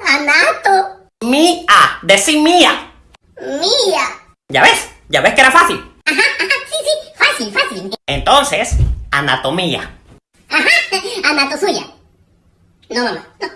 Anato. Mía, decir mía. Mía. ¿Ya ves? ¿Ya ves que era fácil? Ajá, ajá, sí, sí, fácil, fácil. Entonces, anatomía. Ajá, anato suya. No, mamá, no.